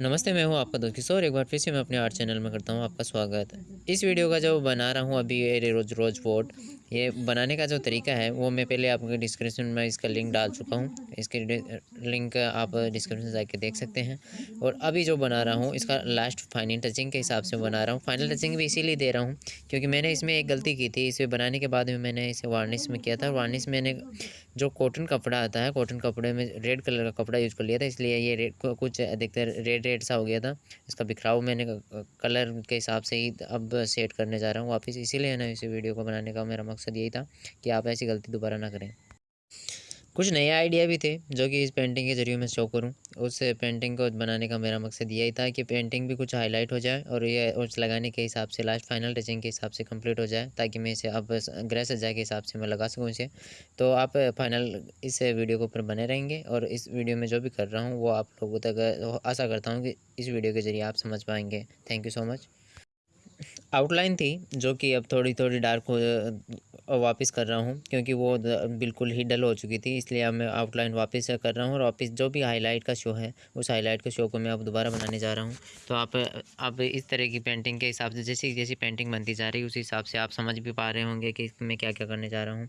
नमस्ते, मैं हूँ आपका दोस्त किशोर। एक बार फिर से मैं अपने आर्ट चैनल में करता हूँ आपका स्वागत। इस वीडियो का जो बना रहा हूँ अभी रोज रोज बोर्ड ये बनाने का जो तरीका है, वो मैं पहले आपको डिस्क्रिप्शन में इसका लिंक डाल चुका हूँ। इसके लिंक आप डिस्क्रिप्शन जाके देख सकते हैं। और अभी जो बना रहा हूँ, इसका लास्ट फाइनल टचिंग के हिसाब से बना रहा हूँ। फाइनल टचिंग भी इसीलिए दे रहा हूँ, क्योंकि मैंने इसमें एक गलती की थी। इसे बनाने के बाद में मैंने इसे वार्निश में किया था। वार्निश मैंने जो कॉटन कपड़ा आता है कॉटन कपड़े में रेड कलर का कपड़ा यूज़ कर लिया था, इसलिए ये रेड कुछ अधिकतर रेड रेड सा हो गया था। इसका बिखराव मैंने कलर के हिसाब से ही अब सेट करने जा रहा हूँ वापस। इसीलिए ना इसी वीडियो को बनाने का मेरा मकसद यही था कि आप ऐसी गलती दोबारा ना करें। कुछ नए आइडिया भी थे, जो कि इस पेंटिंग के ज़रिए मैं शो करूँ। उस पेंटिंग को बनाने का मेरा मकसद यही था कि पेंटिंग भी कुछ हाईलाइट हो जाए और ये उस लगाने के हिसाब से, लास्ट फाइनल टचिंग के हिसाब से कंप्लीट हो जाए, ताकि मैं इसे अब ग्रह सज्जा के हिसाब से मैं लगा सकूँ इसे। तो आप फाइनल इस वीडियो के ऊपर बने रहेंगे और इस वीडियो में जो भी कर रहा हूँ, वो आप लोगों तक, आशा करता हूँ कि इस वीडियो के ज़रिए आप समझ पाएँगे। Thank you so much outline थी, जो कि अब थोड़ी थोड़ी डार्क हो वापस कर रहा हूँ, क्योंकि वो बिल्कुल ही डल हो चुकी थी, इसलिए अब मैं आउटलाइन वापस कर रहा हूँ और वापस जो भी हाईलाइट का शो है, उस हाईलाइट के शो को मैं अब दोबारा बनाने जा रहा हूँ। तो आप अब इस तरह की पेंटिंग के हिसाब से, जैसी जैसी पेंटिंग बनती जा रही है, उस हिसाब से आप समझ भी पा रहे होंगे कि मैं क्या क्या करने जा रहा हूँ।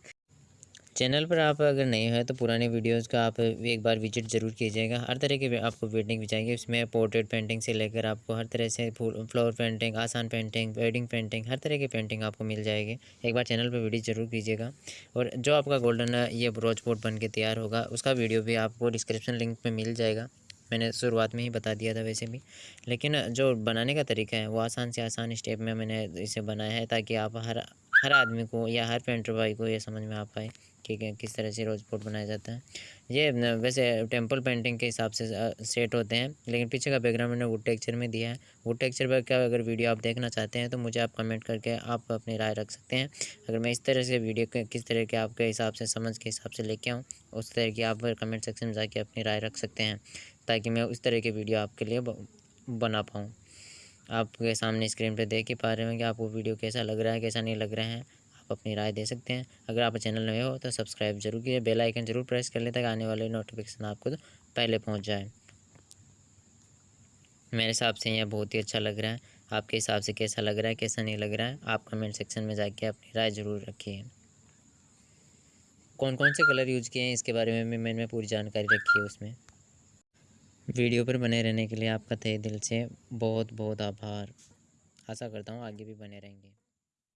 चैनल पर आप अगर नए हैं तो पुराने वीडियोस का आप एक बार विज़िट ज़रूर कीजिएगा। हर तरह की आपको पेंटिंग भी चाहिए। उसमें पोर्ट्रेट पेंटिंग से लेकर आपको हर तरह से फूल फ्लावर पेंटिंग, आसान पेंटिंग, वेडिंग पेंटिंग, हर तरह की पेंटिंग आपको मिल जाएगी। एक बार चैनल पर वीडियो ज़रूर कीजिएगा। और जो आपका गोल्डन ये ब्रोच बोर्ड बन के तैयार होगा, उसका वीडियो भी आपको डिस्क्रिप्शन लिंक पर मिल जाएगा। मैंने शुरुआत में ही बता दिया था वैसे भी। लेकिन जो बनाने का तरीका है, वो आसान से आसान स्टेप में मैंने इसे बनाया है ताकि आप हर हर आदमी को या हर पेंटर भाई को ये समझ में आ पाए कि किस तरह से रोज पोर्ट बनाया जाता है। ये वैसे टेंपल पेंटिंग के हिसाब से सेट होते हैं, लेकिन पीछे का बैकग्राउंड मैंने वुड टेक्चर में दिया है। वुड टेक्चर पर क्या अगर वीडियो आप देखना चाहते हैं तो मुझे आप कमेंट करके आप अपनी राय रख सकते हैं। अगर मैं इस तरह से वीडियो किस तरह के आपके हिसाब से, समझ के हिसाब से लेके आऊँ, उस तरह की आप कमेंट सेक्शन में जाके अपनी राय रख सकते हैं, ताकि मैं उस तरह के वीडियो आपके लिए बना पाऊँ। आपके सामने स्क्रीन पर देख ही पा रहे होंगे आपको वीडियो कैसा लग रहा है, कैसा नहीं लग रहा है। आप अपनी राय दे सकते हैं। अगर आप चैनल नए हो तो सब्सक्राइब ज़रूर कीजिए। बेल आइकन ज़रूर प्रेस कर लें ताकि आने वाले नोटिफिकेशन आपको तो पहले पहुँच जाए। मेरे हिसाब से यह बहुत ही अच्छा लग रहा है। आपके हिसाब से कैसा लग रहा है, कैसा नहीं लग रहा है, आप कमेंट सेक्शन में जाके अपनी राय ज़रूर रखिए। कौन कौन से कलर यूज़ किए हैं, इसके बारे में भी मैंने पूरी जानकारी रखी है उसमें। वीडियो पर बने रहने के लिए आपका तहे दिल से बहुत बहुत आभार। आशा करता हूँ आगे भी बने रहेंगे।